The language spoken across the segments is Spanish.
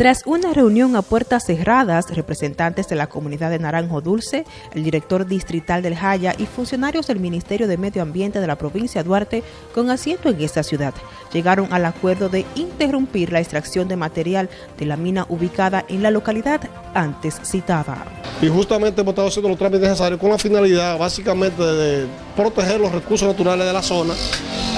Tras una reunión a puertas cerradas, representantes de la comunidad de Naranjo Dulce, el director distrital del Jaya y funcionarios del Ministerio de Medio Ambiente de la provincia de Duarte, con asiento en esta ciudad, llegaron al acuerdo de interrumpir la extracción de material de la mina ubicada en la localidad antes citada. Y justamente hemos estado haciendo los trámites necesarios con la finalidad básicamente de proteger los recursos naturales de la zona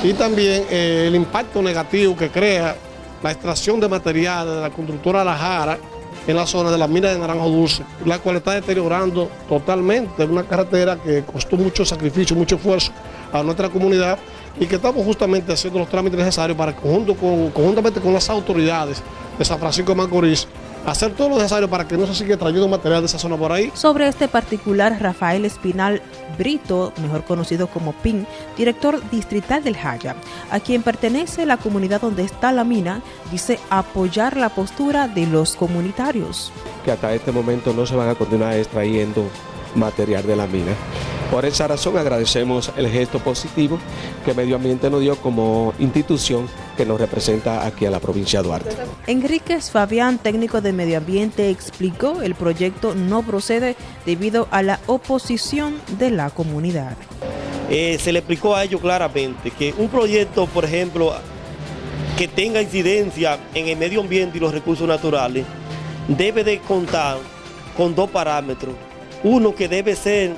y también eh, el impacto negativo que crea la extracción de materiales de la constructora La Jara en la zona de la mina de Naranjo Dulce, la cual está deteriorando totalmente una carretera que costó mucho sacrificio, mucho esfuerzo a nuestra comunidad y que estamos justamente haciendo los trámites necesarios para conjunto con, conjuntamente con las autoridades de San Francisco de Macorís hacer todo lo necesario para que no se siga trayendo material de esa zona por ahí. Sobre este particular, Rafael Espinal Brito, mejor conocido como PIN, director distrital del Jaya, a quien pertenece la comunidad donde está la mina, dice apoyar la postura de los comunitarios. Que hasta este momento no se van a continuar extrayendo material de la mina. Por esa razón agradecemos el gesto positivo que Medio Ambiente nos dio como institución que nos representa aquí a la provincia de Duarte. Enríquez Fabián, técnico de Medio Ambiente, explicó el proyecto no procede debido a la oposición de la comunidad. Eh, se le explicó a ellos claramente que un proyecto, por ejemplo, que tenga incidencia en el medio ambiente y los recursos naturales, debe de contar con dos parámetros. Uno que debe ser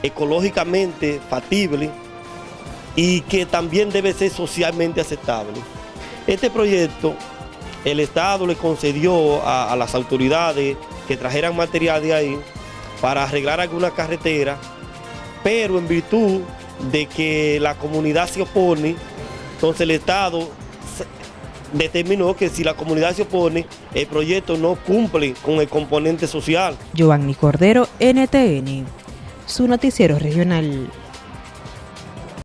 ecológicamente factible y que también debe ser socialmente aceptable. Este proyecto, el Estado le concedió a, las autoridades que trajeran material de ahí para arreglar alguna carretera, pero en virtud de que la comunidad se opone, entonces el Estado determinó que si la comunidad se opone, el proyecto no cumple con el componente social. Giovanni Cordero, NTN su noticiero regional.